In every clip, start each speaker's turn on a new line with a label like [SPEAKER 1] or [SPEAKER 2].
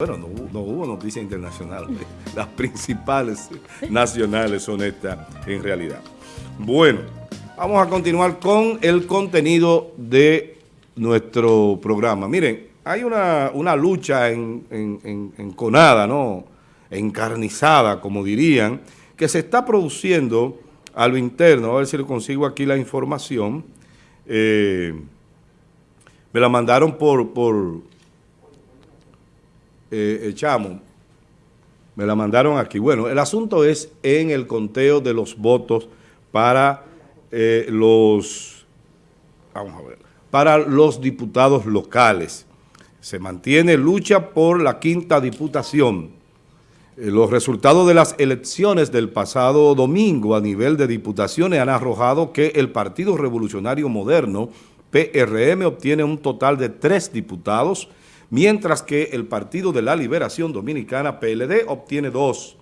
[SPEAKER 1] Bueno, no, no hubo noticia internacional. Las principales nacionales son estas en realidad. Bueno, vamos a continuar con el contenido de nuestro programa. Miren, hay una, una lucha en, en, enconada, ¿no? encarnizada, como dirían, que se está produciendo a lo interno. A ver si le consigo aquí la información. Eh, me la mandaron por, por eh, echamos, me la mandaron aquí. Bueno, el asunto es en el conteo de los votos para eh, los, vamos a ver, para los diputados locales. Se mantiene lucha por la quinta diputación. Eh, los resultados de las elecciones del pasado domingo a nivel de diputaciones han arrojado que el Partido Revolucionario Moderno, PRM, obtiene un total de tres diputados, mientras que el Partido de la Liberación Dominicana, PLD, obtiene dos.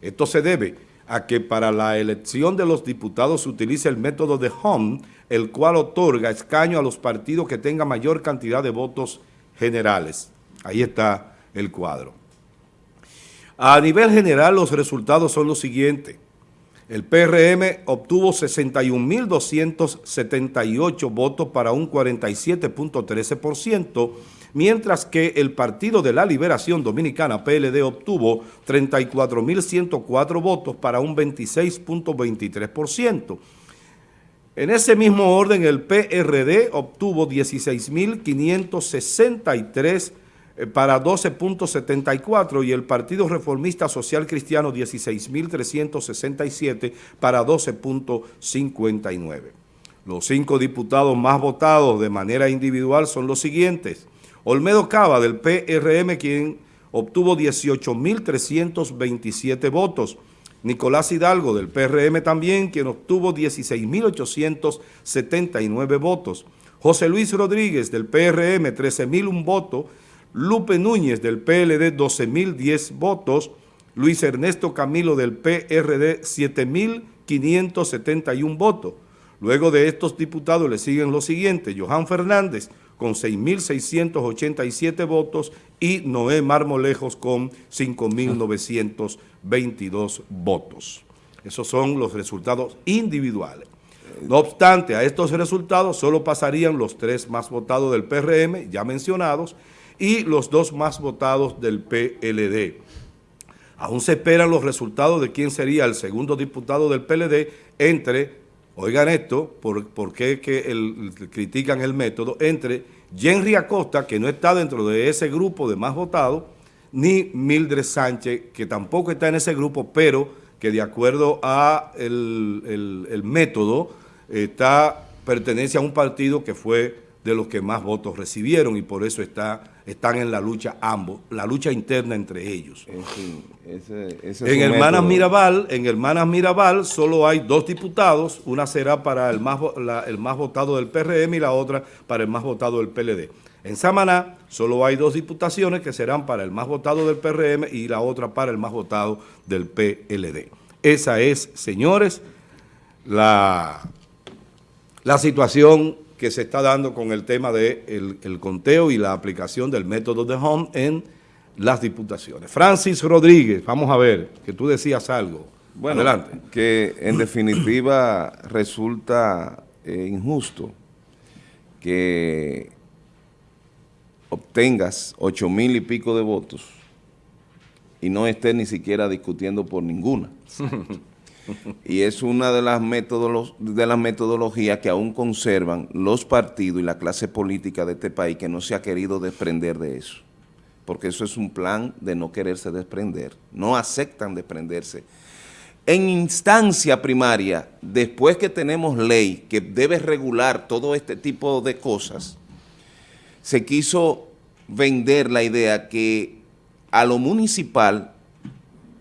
[SPEAKER 1] Esto se debe a que para la elección de los diputados se utiliza el método de Home, el cual otorga escaño a los partidos que tengan mayor cantidad de votos generales. Ahí está el cuadro. A nivel general, los resultados son los siguientes. El PRM obtuvo 61.278 votos para un 47.13%, mientras que el Partido de la Liberación Dominicana, PLD, obtuvo 34.104 votos para un 26.23%. En ese mismo orden, el PRD obtuvo 16.563 eh, para 12.74 y el Partido Reformista Social Cristiano 16.367 para 12.59. Los cinco diputados más votados de manera individual son los siguientes. Olmedo Cava del PRM, quien obtuvo 18.327 votos. Nicolás Hidalgo del PRM también, quien obtuvo 16.879 votos. José Luis Rodríguez del PRM, 13.001 votos. Lupe Núñez del PLD, 12.010 votos. Luis Ernesto Camilo del PRD, 7.571 votos. Luego de estos diputados le siguen los siguientes, Johan Fernández con 6.687 votos y Noé Marmolejos con 5.922 votos. Esos son los resultados individuales. No obstante, a estos resultados solo pasarían los tres más votados del PRM, ya mencionados, y los dos más votados del PLD. Aún se esperan los resultados de quién sería el segundo diputado del PLD entre oigan esto, por, qué que critican el método, entre Henry Acosta, que no está dentro de ese grupo de más votados, ni Mildred Sánchez, que tampoco está en ese grupo, pero que de acuerdo a el, método, está, pertenece a un partido que fue de los que más votos recibieron y por eso está, están en la lucha ambos, la lucha interna entre ellos. En, Hermanas Mirabal, en Hermanas Mirabal solo hay dos diputados, una será para el más, el más votado del PRM y la otra para el más votado del PLD. En Samaná solo hay dos diputaciones que serán para el más votado del PRM y la otra para el más votado del PLD. Esa es, señores, la, la situación que se está dando con el tema del de el conteo y la aplicación del método de Home en las diputaciones. Francis Rodríguez, vamos a ver, que tú decías algo.
[SPEAKER 2] Bueno, Adelante. que en definitiva resulta eh, injusto que obtengas ocho mil y pico de votos y no estés ni siquiera discutiendo por ninguna. y es una de las, metodologías que aún conservan los partidos y la clase política de este país que no se ha querido desprender de eso, porque eso es un plan de no quererse desprender, no aceptan desprenderse. En instancia primaria, después que tenemos ley que debe regular todo este tipo de cosas, se quiso vender la idea que a lo municipal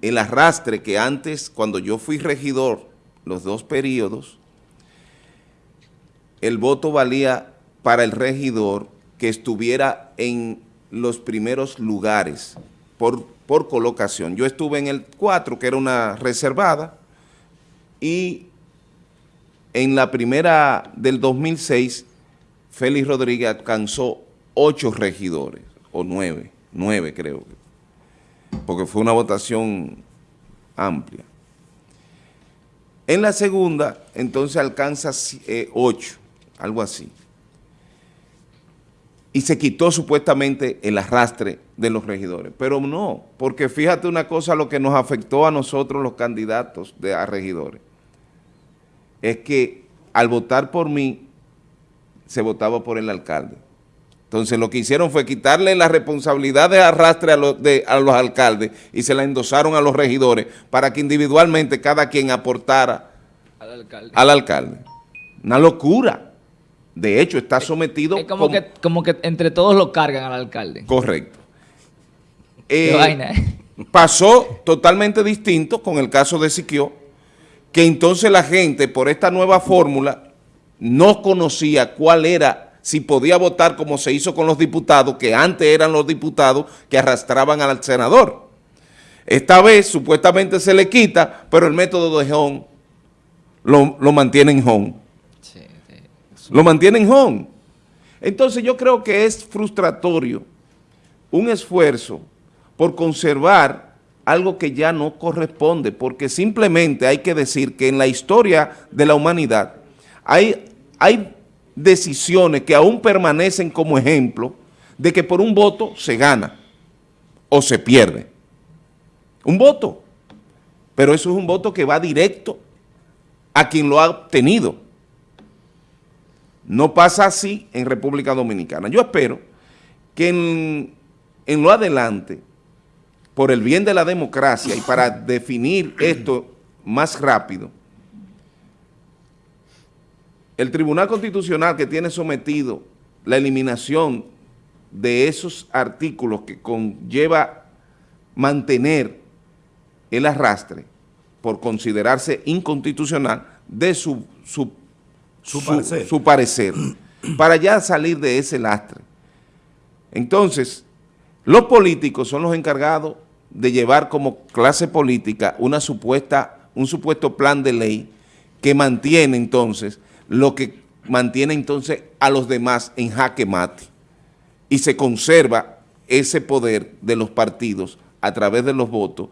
[SPEAKER 2] el arrastre que antes, cuando yo fui regidor, los dos periodos, el voto valía para el regidor que estuviera en los primeros lugares por, por colocación. Yo estuve en el 4, que era una reservada, y en la primera del 2006, Félix Rodríguez alcanzó ocho regidores, o nueve, nueve creo, porque fue una votación amplia. En la segunda, entonces alcanza 8, eh, algo así. Y se quitó supuestamente el arrastre de los regidores. Pero no, porque fíjate una cosa, lo que nos afectó a nosotros los candidatos de, a regidores, es que al votar por mí, se votaba por el alcalde. Entonces lo que hicieron fue quitarle la responsabilidad de arrastre a los, a los alcaldes y se la endosaron a los regidores para que individualmente cada quien aportara al alcalde. Al alcalde. Una locura. De hecho, está sometido...
[SPEAKER 3] Es como, que, como que entre todos lo cargan al alcalde.
[SPEAKER 2] Correcto. Eh, vaina, ¿eh? Pasó totalmente distinto con el caso de Siquio, que entonces la gente, por esta nueva fórmula, no conocía cuál era si podía votar como se hizo con los diputados, que antes eran los diputados que arrastraban al senador. Esta vez supuestamente se le quita, pero el método de Home lo, lo mantiene en Home. Lo mantiene en Home. Entonces yo creo que es frustratorio un esfuerzo por conservar algo que ya no corresponde, porque simplemente hay que decir que en la historia de la humanidad hay, hay decisiones que aún permanecen como ejemplo de que por un voto se gana o se pierde. Un voto. Pero eso es un voto que va directo a quien lo ha obtenido. No pasa así en República Dominicana. Yo espero que en, en lo adelante, por el bien de la democracia y para definir esto más rápido, el Tribunal Constitucional que tiene sometido la eliminación de esos artículos que conlleva mantener el arrastre por considerarse inconstitucional de su, su, parecer. su parecer, para ya salir de ese lastre. Entonces, los políticos son los encargados de llevar como clase política una supuesta, un supuesto plan de ley que mantiene entonces lo que mantiene entonces a los demás en jaque mate y se conserva ese poder de los partidos a través de los votos,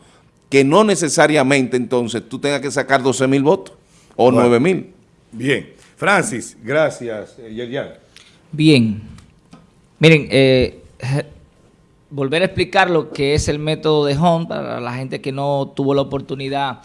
[SPEAKER 2] que no necesariamente entonces tú tengas que sacar 12 mil votos o 9 mil.
[SPEAKER 1] Bien. Francis, gracias, eh, Yerian.
[SPEAKER 3] Bien. Miren, eh, volver a explicar lo que es el método de Home para la gente que no tuvo la oportunidad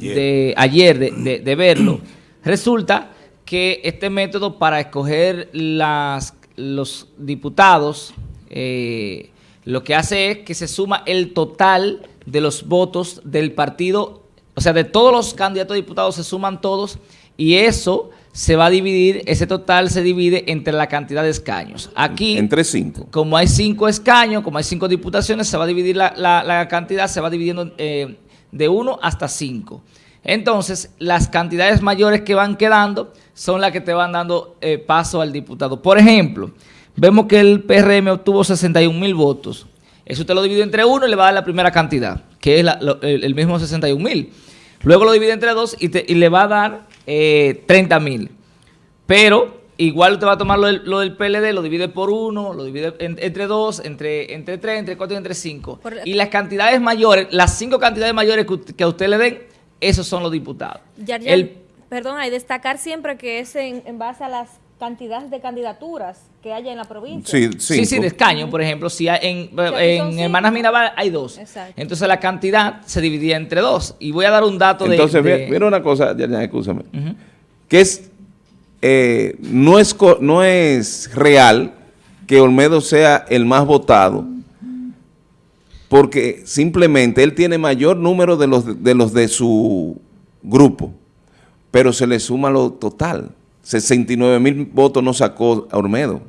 [SPEAKER 3] de ayer de, de verlo. Resulta que este método para escoger las, los diputados eh, lo que hace es que se suma el total de los votos del partido, o sea, de todos los candidatos a diputados se suman todos y eso se va a dividir, ese total se divide entre la cantidad de escaños. Aquí,
[SPEAKER 2] entre cinco.
[SPEAKER 3] Como hay cinco escaños, como hay cinco diputaciones, se va a dividir la, la, cantidad, se va dividiendo eh, de uno hasta cinco. Entonces, las cantidades mayores que van quedando son las que te van dando eh, paso al diputado. Por ejemplo, vemos que el PRM obtuvo 61 mil votos. Eso usted lo divide entre uno y le va a dar la primera cantidad, que es el, mismo 61 mil. Luego lo divide entre dos y, le va a dar 30 eh, mil. Pero igual usted va a tomar lo del, PLD, lo divide por uno, lo divide entre dos, entre, entre tres, entre cuatro y entre cinco. y las cantidades mayores, las cinco cantidades mayores que a usted le den, esos son los diputados.
[SPEAKER 4] perdón, hay destacar siempre que es en, base a las cantidades de candidaturas que haya en la provincia.
[SPEAKER 3] Sí, sí, sí de escaño, por ejemplo, si en, en Hermanas Mirabal hay dos. Entonces la cantidad se dividía entre dos. Y voy a dar un dato
[SPEAKER 2] de... Entonces, mira una cosa, ya, ya escúchame, que es, eh, no es, no es real que Olmedo sea el más votado porque simplemente él tiene mayor número de los de, los de su grupo, pero se le suma lo total. 69 mil votos no sacó a Olmedo.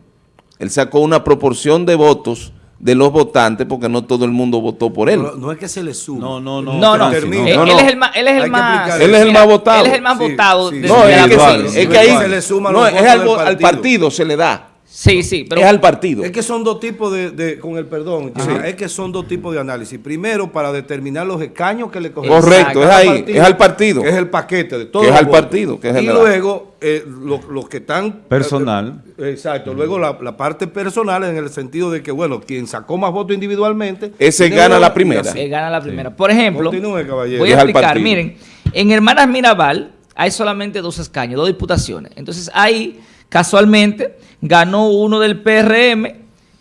[SPEAKER 2] Él sacó una proporción de votos de los votantes porque no todo el mundo votó por él.
[SPEAKER 1] No, es que se le suma.
[SPEAKER 3] No, no, no. No, no. Él, es el más, él es el más,
[SPEAKER 2] él es el más votado.
[SPEAKER 3] Él es el más votado.
[SPEAKER 2] no, es que, es que ahí se le suma no, es algo al partido se le da.
[SPEAKER 3] Sí, sí, pero
[SPEAKER 2] es al partido.
[SPEAKER 1] Es que son dos tipos de, de- con el perdón, es que son dos tipos de análisis. Primero, para determinar los escaños que le corresponden
[SPEAKER 2] Correcto, es ahí, es al partido.
[SPEAKER 1] Que es el paquete de todo.
[SPEAKER 2] Que es al partido, que es
[SPEAKER 1] y
[SPEAKER 2] general.
[SPEAKER 1] luego, eh, lo- los que están...
[SPEAKER 5] Personal.
[SPEAKER 1] eh, exacto, luego la, la parte personal en el sentido de que, bueno, quien sacó más votos individualmente...
[SPEAKER 2] Ese gana la primera.
[SPEAKER 3] eh, gana la primera. Por ejemplo,
[SPEAKER 1] Continúe, caballero.
[SPEAKER 3] voy
[SPEAKER 2] Es
[SPEAKER 3] a
[SPEAKER 2] al
[SPEAKER 3] explicar.
[SPEAKER 2] partido.
[SPEAKER 3] Miren, en Hermanas Mirabal hay solamente dos escaños, dos diputaciones. Entonces ahí, casualmente, ganó uno del PRM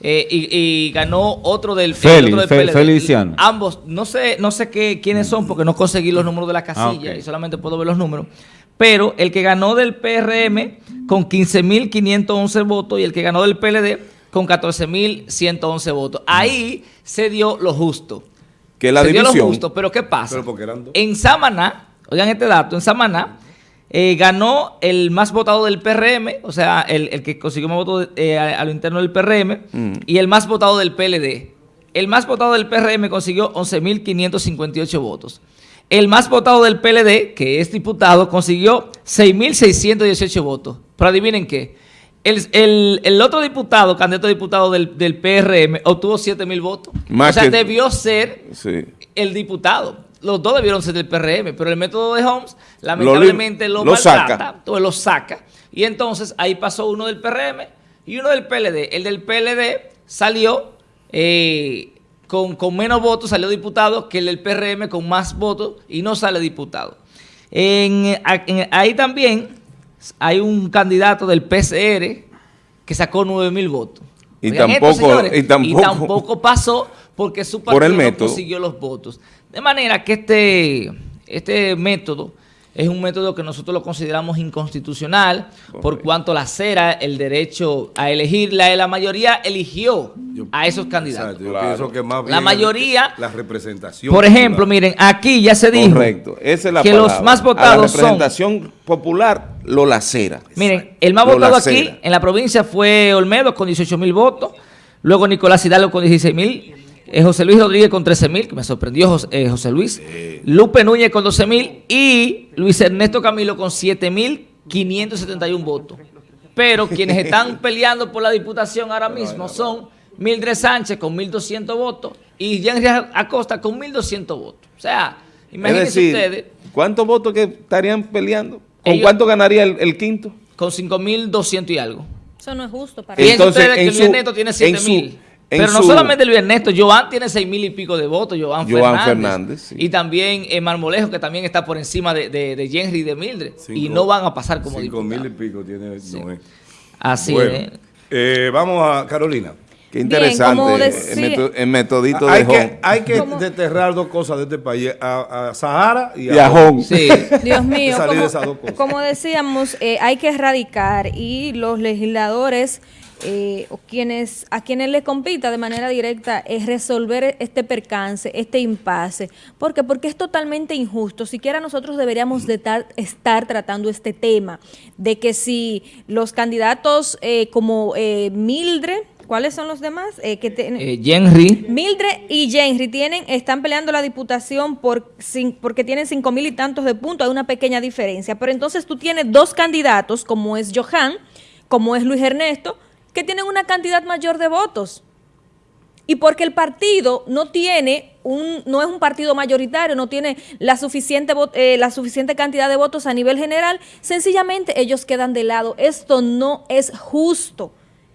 [SPEAKER 3] eh, y, y ganó otro del, el
[SPEAKER 5] Félix,
[SPEAKER 3] otro del PLD.
[SPEAKER 5] Feliciano.
[SPEAKER 3] Ambos, no sé, no sé qué, quiénes son porque no conseguí los números de la casilla
[SPEAKER 5] Ah,
[SPEAKER 3] y solamente puedo ver los números. Pero el que ganó del PRM con 15.511 votos y el que ganó del PLD con 14.111 votos. Ahí se dio lo justo.
[SPEAKER 2] Que la
[SPEAKER 3] se dio lo justo, pero ¿qué pasa?
[SPEAKER 1] Pero porque eran dos.
[SPEAKER 3] En Samaná, oigan este dato, en Samaná eh, ganó el más votado del PRM, o sea, el, el que consiguió más votos eh, a, a lo interno del PRM,
[SPEAKER 2] Mm.
[SPEAKER 3] y el más votado del PLD. El más votado del PRM consiguió 11.558 votos. El más votado del PLD, que es diputado, consiguió 6.618 votos. Pero adivinen qué. El, el- el otro diputado, candidato a diputado del, del PRM, obtuvo 7.000 votos.
[SPEAKER 2] Más
[SPEAKER 3] o sea,
[SPEAKER 2] que-
[SPEAKER 3] debió ser
[SPEAKER 2] Sí.
[SPEAKER 3] el diputado. Los dos debieron ser del PRM, pero el método de Holmes lamentablemente lo,
[SPEAKER 2] lo
[SPEAKER 3] maltrata,
[SPEAKER 2] saca.
[SPEAKER 3] entonces lo saca. Y entonces ahí pasó uno del PRM y uno del PLD. El del PLD salió eh, con, con menos votos, salió diputado, que el del PRM con más votos y no sale diputado. En- en- ahí también hay un candidato del PCR que sacó 9 mil votos.
[SPEAKER 2] Y
[SPEAKER 3] Oigan esto,
[SPEAKER 2] tampoco-
[SPEAKER 3] señores,
[SPEAKER 2] y tampoco-
[SPEAKER 3] tampoco pasó porque su
[SPEAKER 2] Por el
[SPEAKER 3] partido no
[SPEAKER 2] método.
[SPEAKER 3] consiguió los votos. De manera que este, este método es un método que nosotros lo consideramos inconstitucional por cuanto la cera el derecho a elegir. La, la mayoría eligió
[SPEAKER 1] Yo-
[SPEAKER 3] a esos candidatos.
[SPEAKER 1] Exacto, yo
[SPEAKER 2] Claro.
[SPEAKER 1] pienso que más
[SPEAKER 3] La mayoría-
[SPEAKER 1] La representación.
[SPEAKER 3] Por ejemplo,
[SPEAKER 1] popular.
[SPEAKER 3] miren, aquí ya se dijo
[SPEAKER 2] Correcto. Esa es la
[SPEAKER 3] que
[SPEAKER 2] palabra.
[SPEAKER 3] los más votados
[SPEAKER 2] la
[SPEAKER 3] son...
[SPEAKER 2] representación popular lo lacera.
[SPEAKER 3] Miren, el más
[SPEAKER 2] Lo
[SPEAKER 3] votado
[SPEAKER 2] lacera.
[SPEAKER 3] aquí en la provincia fue Olmedo con 18 mil votos, luego Nicolás Hidalgo con 16 mil, eh, José Luis Rodríguez con 13 mil, que me sorprendió José, eh, José Luis, Lupe Núñez con 12 mil y Luis Ernesto Camilo con 7 mil 571 votos. Pero quienes están peleando por la diputación ahora mismo son Mildred Sánchez con 1.200 votos y Henry Acosta con 1.200 votos. O sea,
[SPEAKER 2] Es
[SPEAKER 3] imagínense
[SPEAKER 2] decir,
[SPEAKER 3] ustedes
[SPEAKER 2] ¿cuántos votos que estarían peleando? ¿Con
[SPEAKER 3] Ellos-
[SPEAKER 2] cuánto ganaría el, el quinto?
[SPEAKER 3] con 5.200 y algo.
[SPEAKER 4] Eso no es justo para
[SPEAKER 3] Fíjense
[SPEAKER 2] Entonces,
[SPEAKER 3] ustedes que
[SPEAKER 2] en
[SPEAKER 3] Luis
[SPEAKER 2] su-
[SPEAKER 3] Ernesto tiene
[SPEAKER 2] en
[SPEAKER 3] 7
[SPEAKER 2] su-
[SPEAKER 3] mil.
[SPEAKER 2] en
[SPEAKER 3] Pero no
[SPEAKER 2] su-
[SPEAKER 3] solamente Luis Ernesto, Joan tiene 6 mil y pico de votos, Joan,
[SPEAKER 2] Joan
[SPEAKER 3] Fernández.
[SPEAKER 2] Fernández, sí.
[SPEAKER 3] Y también eh, Marmolejo, que también está por encima de, de, de Henry y de Mildred. y no van a pasar como
[SPEAKER 1] Cinco mil y pico tiene.
[SPEAKER 3] Así
[SPEAKER 1] Bueno,
[SPEAKER 3] es.
[SPEAKER 1] eh, vamos a Carolina.
[SPEAKER 2] Qué
[SPEAKER 4] Bien,
[SPEAKER 2] interesante
[SPEAKER 4] como
[SPEAKER 2] el,
[SPEAKER 4] decía-
[SPEAKER 2] meto- el metodito
[SPEAKER 1] hay
[SPEAKER 2] de
[SPEAKER 1] que,
[SPEAKER 2] Home.
[SPEAKER 1] hay que
[SPEAKER 4] ¿Cómo?
[SPEAKER 1] desterrar dos cosas de este país, a, a Sahara y a,
[SPEAKER 2] Y a Home.
[SPEAKER 3] Sí.
[SPEAKER 4] Dios mío,
[SPEAKER 1] salir de
[SPEAKER 4] como,
[SPEAKER 1] esas dos cosas.
[SPEAKER 4] como decíamos, eh, hay que erradicar y los legisladores eh, o quienes a quienes les compita de manera directa es resolver este percance, este impasse. ¿Por qué? Porque es totalmente injusto. Siquiera nosotros deberíamos de tar- estar tratando este tema de que si los candidatos eh, como eh, Mildred, ¿cuáles son los demás? Eh, que
[SPEAKER 3] Eh.
[SPEAKER 4] Mildred y Henry tienen, están peleando la diputación por, cin- porque tienen cinco mil y tantos de puntos, hay una pequeña diferencia. Pero entonces tú tienes dos candidatos, como es Johan, como es Luis Ernesto, que tienen una cantidad mayor de votos. Y porque el partido no tiene un, no es un partido mayoritario, no tiene la suficiente, eh, la suficiente cantidad de votos a nivel general, sencillamente ellos quedan de lado. Esto no es justo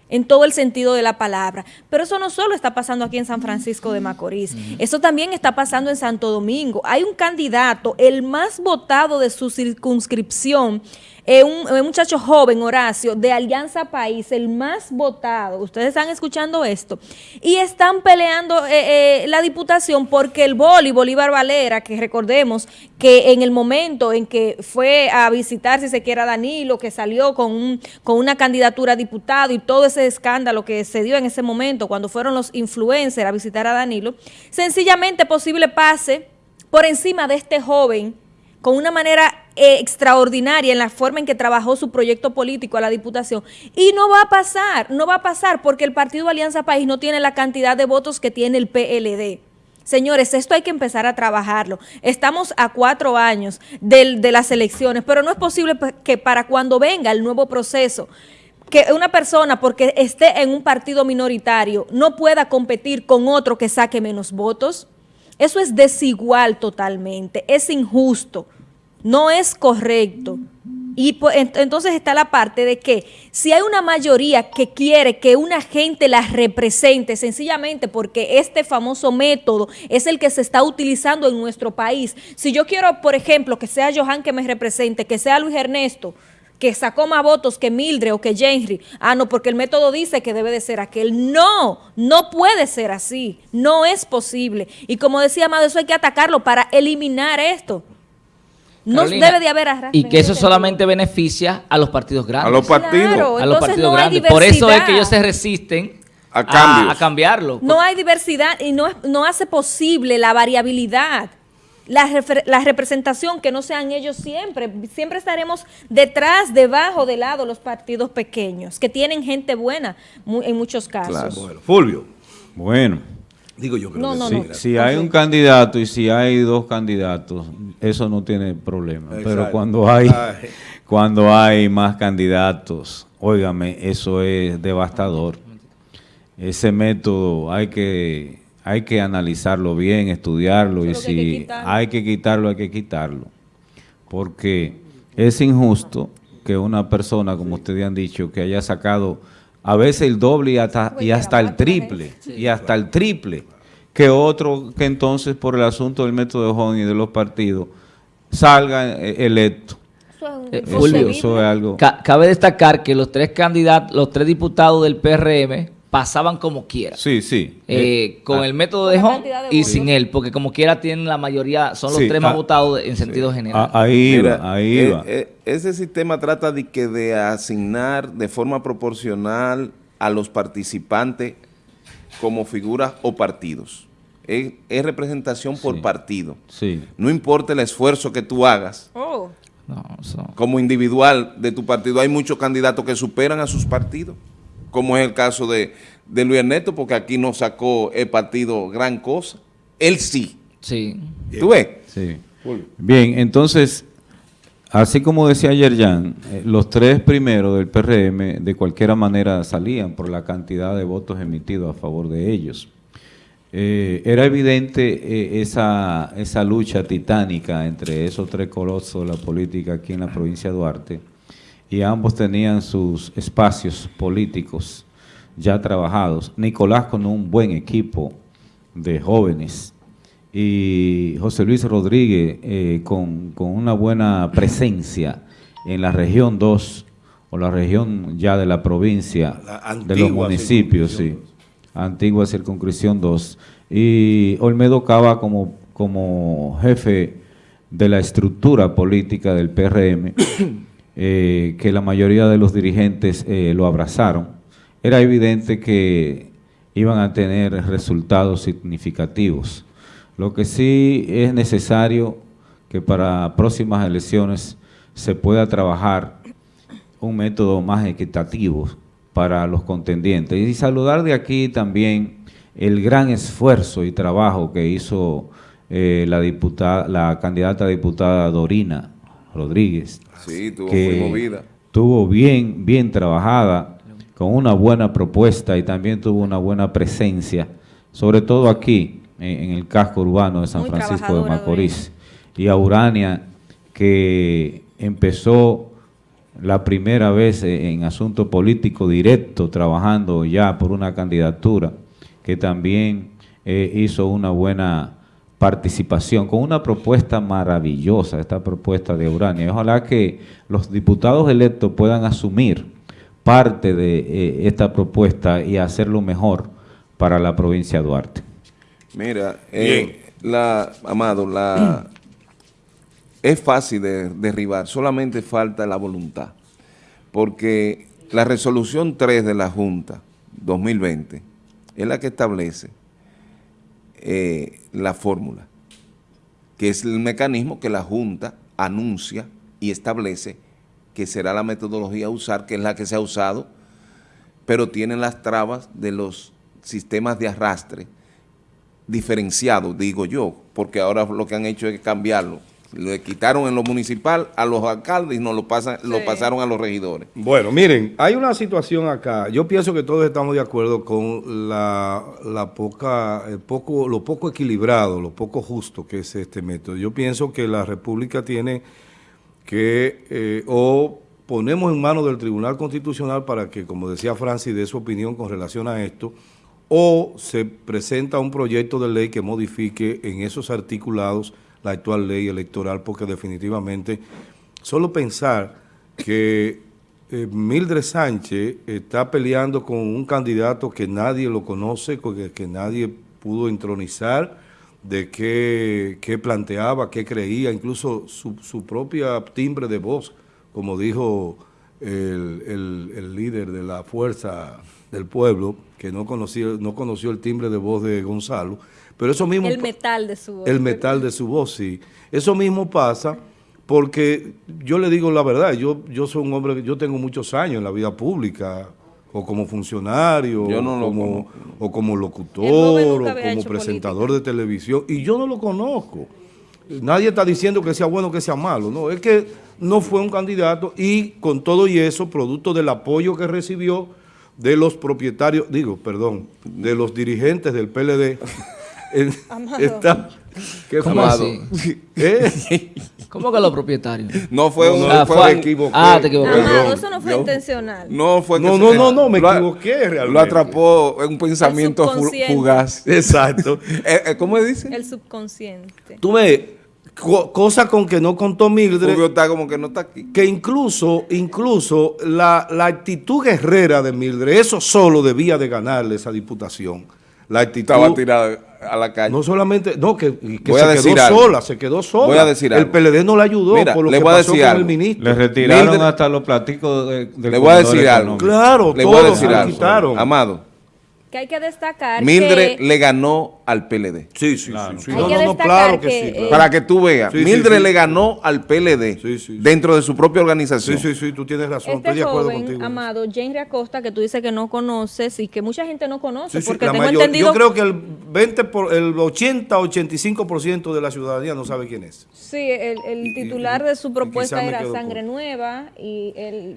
[SPEAKER 4] en todo el sentido de la palabra. Pero eso no solo está pasando aquí en San Francisco de Macorís, eso también está pasando en Santo Domingo. Hay un candidato, el más votado de su circunscripción, eh, un, un muchacho joven, Horacio, de Alianza País, el más votado. Ustedes están escuchando esto. Y están peleando eh, eh, la diputación porque el boli, Bolívar Valera, que recordemos que en el momento en que fue a visitar, si se quiere, a Danilo, que salió con, con una candidatura a diputado y todo ese escándalo que se dio en ese momento cuando fueron los influencers a visitar a Danilo, sencillamente posible pase por encima de este joven con una manera extraordinaria en la forma en que trabajó su proyecto político a la diputación. Y no va a pasar, no va a pasar porque el Partido Alianza País no tiene la cantidad de votos que tiene el PLD. Señores, esto hay que empezar a trabajarlo. Estamos a cuatro años del- de las elecciones, pero no es posible pa- que para cuando venga el nuevo proceso que una persona, porque esté en un partido minoritario, no pueda competir con otro que saque menos votos. Eso es desigual totalmente, es injusto, no es correcto. Y entonces está la parte de que si hay una mayoría que quiere que una gente la represente, sencillamente porque este famoso método es el que se está utilizando en nuestro país. Si yo quiero, por ejemplo, que sea Johan que me represente, que sea Luis Ernesto, que sacó más votos que Mildred o que Henry. Ah, no, porque el método dice que debe de ser aquel. No, no puede ser así. No es posible. Y como decía Amado, eso hay que atacarlo para eliminar esto. No debe de haber arrastre.
[SPEAKER 3] Y que eso solamente beneficia a los partidos grandes.
[SPEAKER 2] A los partidos.
[SPEAKER 3] a los partidos grandes. Por eso es que ellos se resisten a, cambiarlo.
[SPEAKER 4] No hay diversidad y no, no hace posible la variabilidad la, la, representación, que no sean ellos siempre. Siempre estaremos detrás, debajo, de lado los partidos pequeños, que tienen gente buena en muchos casos.
[SPEAKER 1] Bueno, Fulvio.
[SPEAKER 5] Bueno.
[SPEAKER 1] Digo yo que
[SPEAKER 5] no, no, si, si hay un candidato y si hay dos candidatos, eso no tiene problema. Pero cuando hay, cuando hay más candidatos, óigame, eso es devastador. Ese método hay que hay que analizarlo bien, estudiarlo y si hay que, quitarlo, hay que quitarlo. Porque es injusto que una persona, como ustedes han dicho, que haya sacado a veces el doble y hasta, y hasta el triple, y hasta el triple, que otro que entonces por el asunto del método de Hong y de los partidos salga eh, electo.
[SPEAKER 3] Eso es algo. Cabe destacar que los tres candidatos, los tres diputados del PRM pasaban como quiera.
[SPEAKER 5] Sí, sí.
[SPEAKER 3] Eh, eh, con ah. el método de Home y sin él, porque como quiera tienen la mayoría, son los tres más ah, votados en sentido general.
[SPEAKER 5] Ah, ahí va, ahí
[SPEAKER 2] eh,
[SPEAKER 5] va.
[SPEAKER 2] ese sistema trata de que de asignar de forma proporcional a los participantes como figuras o partidos. Es, representación por partido.
[SPEAKER 5] Sí.
[SPEAKER 2] No importa el esfuerzo que tú hagas.
[SPEAKER 4] Oh.
[SPEAKER 2] Como individual de tu partido, hay muchos candidatos que superan a sus partidos como es el caso de, Luis Ernesto, porque aquí no sacó el partido gran cosa. Él sí.
[SPEAKER 3] Sí.
[SPEAKER 2] ¿Tú ves?
[SPEAKER 5] Sí. Bien, entonces, así como decía ayer Jan, eh, los tres primeros del PRM de cualquier manera salían por la cantidad de votos emitidos a favor de ellos. Eh, era evidente eh, esa, esa lucha titánica entre esos tres colosos de la política aquí en la provincia de Duarte y ambos tenían sus espacios políticos ya trabajados. Nicolás con un buen equipo de jóvenes y José Luis Rodríguez eh, con, una buena presencia en la región 2 o la región ya de la provincia de los municipios, sí, antigua circunscripción 2 y Olmedo Cava como, como jefe de la estructura política del PRM Eh, que la mayoría de los dirigentes eh, lo abrazaron, era evidente que iban a tener resultados significativos. Lo que sí es necesario que para próximas elecciones se pueda trabajar un método más equitativo para los contendientes. Y saludar de aquí también el gran esfuerzo y trabajo que hizo eh, la, diputada, la candidata diputada Dorina Rodríguez.
[SPEAKER 2] Sí, tuvo muy movida.
[SPEAKER 5] Tuvo bien, bien trabajada, con una buena propuesta y también tuvo una buena presencia, sobre todo aquí, en, el casco urbano de San Francisco de Macorís. Y a Urania, que empezó la primera vez en asunto político directo, trabajando ya por una candidatura, que también eh, hizo una buena participación, con una propuesta maravillosa, esta propuesta de Urania. ojalá que los diputados electos puedan asumir parte de eh, esta propuesta y hacerlo mejor para la provincia de Duarte.
[SPEAKER 2] Mira, eh, la, Amado, la, es fácil de derribar, solamente falta la voluntad, porque la resolución 3 de la Junta 2020 es la que establece eh, la fórmula, que es el mecanismo que la Junta anuncia y establece que será la metodología a usar, que es la que se ha usado, pero tiene las trabas de los sistemas de arrastre diferenciados, digo yo, porque ahora lo que han hecho es cambiarlo Le quitaron en lo municipal a los alcaldes y nos lo, pasan, lo pasaron a los regidores.
[SPEAKER 1] Bueno, miren, hay una situación acá. Yo pienso que todos estamos de acuerdo con la, la poca, el poco, lo poco equilibrado, lo poco justo que es este método. Yo pienso que la República tiene que eh, o ponemos en manos del Tribunal Constitucional para que, como decía Francis, dé su opinión con relación a esto, o se presenta un proyecto de ley que modifique en esos articulados la actual ley electoral, porque definitivamente solo pensar que eh, Mildred Sánchez está peleando con un candidato que nadie lo conoce, que, que nadie pudo entronizar, de qué, qué planteaba, qué creía, incluso su, su propia timbre de voz, como dijo el, el- el líder de la fuerza del pueblo, que no conocía, no conoció el timbre de voz de Gonzalo, pero eso mismo...
[SPEAKER 4] El metal de su voz.
[SPEAKER 1] El metal de su voz, sí. Eso mismo pasa porque yo le digo la verdad, yo, yo soy un hombre, yo tengo muchos años en la vida pública, o como funcionario,
[SPEAKER 2] Yo no lo
[SPEAKER 1] como, o como locutor, o como presentador de televisión, y yo no lo conozco. Nadie está diciendo que sea bueno o que sea malo, no, es que no fue un candidato y con todo y eso, producto del apoyo que recibió de los propietarios, digo, perdón, de los dirigentes del PLD,
[SPEAKER 4] Amado.
[SPEAKER 1] está... ¿qué
[SPEAKER 3] ¿Cómo?
[SPEAKER 1] ¿Eh?
[SPEAKER 3] ¿Cómo que los propietarios?
[SPEAKER 2] No fue
[SPEAKER 1] No,
[SPEAKER 2] un...
[SPEAKER 1] no,
[SPEAKER 3] Ah,
[SPEAKER 2] fue-
[SPEAKER 1] me equivoqué.
[SPEAKER 3] Ah, te equivoqué.
[SPEAKER 1] Perdón.
[SPEAKER 4] Amado, eso no fue
[SPEAKER 2] Yo-
[SPEAKER 4] intencional.
[SPEAKER 2] No fue que
[SPEAKER 1] No,
[SPEAKER 2] se-
[SPEAKER 1] no, no, no, me
[SPEAKER 2] lo
[SPEAKER 1] equivoqué realmente.
[SPEAKER 2] Lo atrapó en un pensamiento fugaz.
[SPEAKER 1] Exacto.
[SPEAKER 2] Eh, eh, ¿Cómo dice?
[SPEAKER 4] El subconsciente.
[SPEAKER 1] Tú ves, co- cosa con que no contó Mildred,
[SPEAKER 2] Fulvio está como que no está aquí.
[SPEAKER 1] que incluso, incluso la, la actitud guerrera de Mildred, eso solo debía de ganarle esa diputación. La actitud...
[SPEAKER 2] Estaba tirado a la calle.
[SPEAKER 1] No solamente, no, que, se
[SPEAKER 2] a
[SPEAKER 1] quedó
[SPEAKER 2] algo.
[SPEAKER 1] sola, se quedó sola.
[SPEAKER 2] Voy a decir
[SPEAKER 1] el. PLD no la ayudó
[SPEAKER 2] Mira,
[SPEAKER 1] por lo
[SPEAKER 2] le
[SPEAKER 1] que
[SPEAKER 2] voy a
[SPEAKER 1] pasó
[SPEAKER 2] decir
[SPEAKER 1] con
[SPEAKER 2] algo.
[SPEAKER 1] el ministro.
[SPEAKER 5] Le retiraron
[SPEAKER 2] Mildred-
[SPEAKER 5] hasta los platicos de- del
[SPEAKER 2] Le voy a decir algo.
[SPEAKER 1] Claro,
[SPEAKER 2] Le voy a decir
[SPEAKER 1] se lo
[SPEAKER 2] algo.
[SPEAKER 1] quitaron.
[SPEAKER 2] Amado,
[SPEAKER 4] Que hay que destacar
[SPEAKER 2] Mildred
[SPEAKER 4] que...
[SPEAKER 2] le ganó al PLD.
[SPEAKER 1] Sí, sí,
[SPEAKER 5] Claro.
[SPEAKER 1] sí. No, no, no, claro que,
[SPEAKER 4] que,
[SPEAKER 1] sí. claro.
[SPEAKER 2] Para que tú veas,
[SPEAKER 1] Sí,
[SPEAKER 2] Mildred
[SPEAKER 1] sí.
[SPEAKER 2] le ganó al PLD
[SPEAKER 1] Sí, sí, sí.
[SPEAKER 2] dentro de su propia organización.
[SPEAKER 1] Sí, sí, sí, tú tienes razón, estoy
[SPEAKER 4] Este
[SPEAKER 1] de acuerdo
[SPEAKER 4] joven,
[SPEAKER 1] contigo.
[SPEAKER 4] amado, Jenry Acosta, que tú dices que no conoces y que mucha gente no conoce,
[SPEAKER 1] Sí, sí,
[SPEAKER 4] porque tengo
[SPEAKER 1] mayor-
[SPEAKER 4] entendido...
[SPEAKER 1] Yo creo que el 20 por, el 80 85% de la ciudadanía no sabe quién es.
[SPEAKER 4] Sí, el, titular
[SPEAKER 1] y-
[SPEAKER 4] de su propuesta era Sangre. Nueva y el...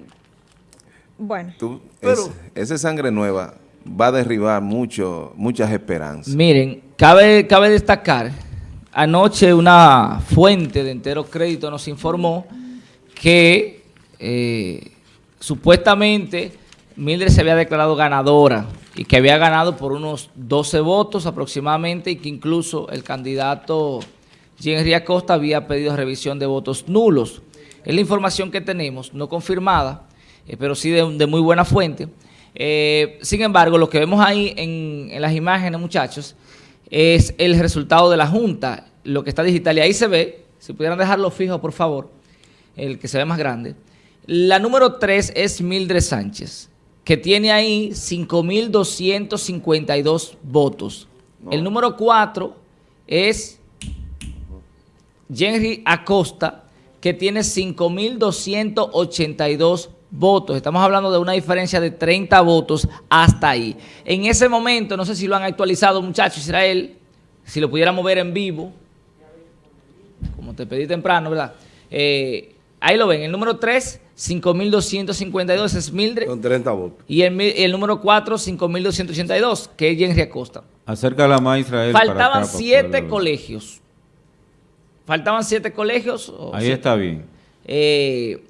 [SPEAKER 4] Bueno,
[SPEAKER 2] Tú-
[SPEAKER 1] Pero-
[SPEAKER 2] es- esa sangre nueva va a derribar mucho, muchas esperanzas.
[SPEAKER 3] Miren, cabe, cabe destacar, anoche una fuente de entero crédito nos informó que eh, supuestamente Mildred se había declarado ganadora y que había ganado por unos 12 votos aproximadamente y que incluso el candidato Henry Acosta había pedido revisión de votos nulos. Es la información que tenemos, no confirmada, eh, pero sí de, de muy buena fuente. Eh, sin embargo, lo que vemos ahí en, en las imágenes, muchachos, es el resultado de la Junta, lo que está digital. Y ahí se ve, si pudieran dejarlo fijo, por favor, el que se ve más grande. La número 3 es Mildred Sánchez, que tiene ahí 5.252 votos. El número 4 es Henry Acosta, que tiene 5.282 votos. Estamos hablando de una diferencia de 30 votos hasta ahí. En ese momento, no sé si lo han actualizado, muchachos, Israel, si lo pudiéramos ver en vivo, como te pedí temprano, ¿verdad? Eh, ahí lo ven, el número 3, 5.252 es Mildred,
[SPEAKER 1] Con 30 votos.
[SPEAKER 3] y el, el número 4, 5.282, que es Henry Acosta.
[SPEAKER 5] Acércala más, Israel.
[SPEAKER 3] Faltaban
[SPEAKER 5] acá, para
[SPEAKER 3] siete
[SPEAKER 5] poderlo ver.
[SPEAKER 3] colegios. Faltaban siete colegios. o
[SPEAKER 5] Ahí
[SPEAKER 3] siete,
[SPEAKER 5] está bien.
[SPEAKER 3] eh,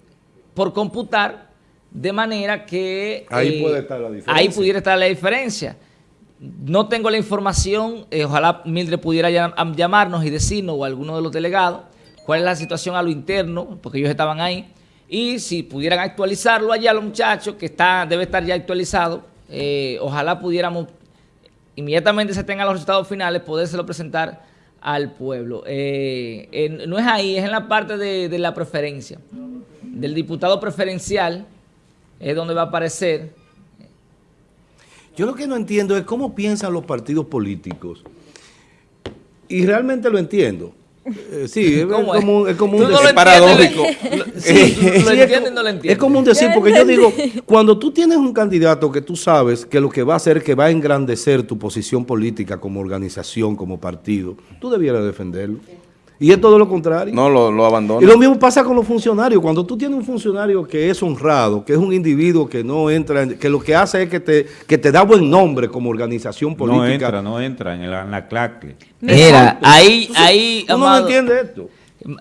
[SPEAKER 3] por computar, de manera que...
[SPEAKER 1] Ahí
[SPEAKER 3] eh,
[SPEAKER 1] puede estar la diferencia.
[SPEAKER 3] Ahí pudiera estar la diferencia. No tengo la información, eh, ojalá Mildred pudiera llam- am- llamarnos y decirnos, o alguno de los delegados, cuál es la situación a lo interno, porque ellos estaban ahí, y si pudieran actualizarlo allá los muchachos, que está debe estar ya actualizado, eh, ojalá pudiéramos inmediatamente se tengan los resultados finales, podérselo presentar al pueblo. Eh, en- no es ahí, es en la parte de, de la preferencia. Del diputado preferencial es donde va a aparecer.
[SPEAKER 1] Yo lo que no entiendo es cómo piensan los partidos políticos. Y realmente lo entiendo. Eh, sí, es
[SPEAKER 3] ¿Cómo es?
[SPEAKER 1] como, es como un
[SPEAKER 3] no lo
[SPEAKER 1] decir-
[SPEAKER 2] Es paradójico.
[SPEAKER 3] Sí, tú lo
[SPEAKER 1] Sí, es
[SPEAKER 3] entiendes
[SPEAKER 1] como-
[SPEAKER 3] y no lo entiendes.
[SPEAKER 1] Es como un decir, porque yo digo, cuando tú tienes un candidato que tú sabes que lo que va a hacer es que va a engrandecer tu posición política como organización, como partido, tú debieras defenderlo. Y es todo lo contrario.
[SPEAKER 2] No, lo, lo abandona.
[SPEAKER 1] Y lo mismo pasa con los funcionarios. Cuando tú tienes un funcionario que es honrado, que es un individuo que no entra, en- que lo que hace es que te, que te da buen nombre como organización política.
[SPEAKER 5] No entra, no entra en la, en la claque.
[SPEAKER 3] Mira, ahí,
[SPEAKER 1] Entonces,
[SPEAKER 3] ahí,
[SPEAKER 1] Tú no
[SPEAKER 3] amado,
[SPEAKER 1] entiendes esto.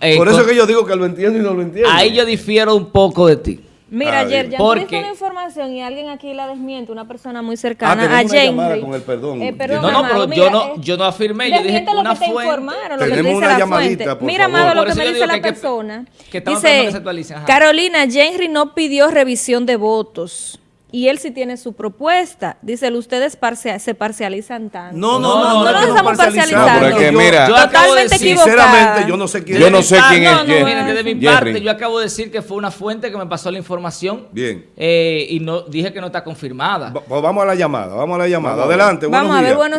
[SPEAKER 3] eh,
[SPEAKER 1] Por eso
[SPEAKER 3] con-
[SPEAKER 1] es que yo digo que lo entiendo y no lo entiendo.
[SPEAKER 3] ahí yo difiero un poco de ti.
[SPEAKER 4] Mira,
[SPEAKER 1] Ah,
[SPEAKER 4] ayer ya
[SPEAKER 3] Porque-
[SPEAKER 4] una información y alguien aquí la desmiente, una persona muy
[SPEAKER 1] Ah,
[SPEAKER 4] cercana
[SPEAKER 1] tenemos
[SPEAKER 4] a Henry.
[SPEAKER 1] con el perdón.
[SPEAKER 4] Eh, perdón,
[SPEAKER 3] No, no,
[SPEAKER 4] Amado,
[SPEAKER 3] pero
[SPEAKER 4] mira,
[SPEAKER 3] yo no,
[SPEAKER 4] eh,
[SPEAKER 3] yo no afirmé, yo dije
[SPEAKER 4] lo
[SPEAKER 3] una
[SPEAKER 4] que te
[SPEAKER 3] fuente.
[SPEAKER 4] informaron, lo que te dice
[SPEAKER 1] una
[SPEAKER 4] la fuente.
[SPEAKER 1] por
[SPEAKER 4] Mira. Amado, lo que me dice la
[SPEAKER 3] que-
[SPEAKER 4] persona.
[SPEAKER 3] que que se
[SPEAKER 4] Dice. Carolina, Henry no pidió revisión de votos. Y él sí tiene su propuesta. Dice, ustedes parcia- se parcializan tanto.
[SPEAKER 1] No,
[SPEAKER 3] No,
[SPEAKER 1] no, no,
[SPEAKER 3] no,
[SPEAKER 1] no,
[SPEAKER 4] estamos
[SPEAKER 2] parcializando. No, pero es que
[SPEAKER 1] Yo-
[SPEAKER 2] mira-
[SPEAKER 3] Yo acabo de
[SPEAKER 4] Totalmente
[SPEAKER 3] decir,
[SPEAKER 4] equivocada.
[SPEAKER 1] Sinceramente, yo no sé quién
[SPEAKER 2] Yo
[SPEAKER 1] es.
[SPEAKER 2] no sé quién
[SPEAKER 4] No,
[SPEAKER 2] es
[SPEAKER 4] no,
[SPEAKER 2] Jerry.
[SPEAKER 3] Miren, desde mi
[SPEAKER 2] Jerry.
[SPEAKER 3] parte, yo acabo de decir que fue una fuente que me pasó la información.
[SPEAKER 1] Bien.
[SPEAKER 3] eh, y no dije que no está confirmada.
[SPEAKER 1] Va- Pues vamos a la llamada, vamos a la llamada. Adelante,
[SPEAKER 4] Vamos
[SPEAKER 1] buenos
[SPEAKER 4] a ver,
[SPEAKER 1] días.
[SPEAKER 4] buenos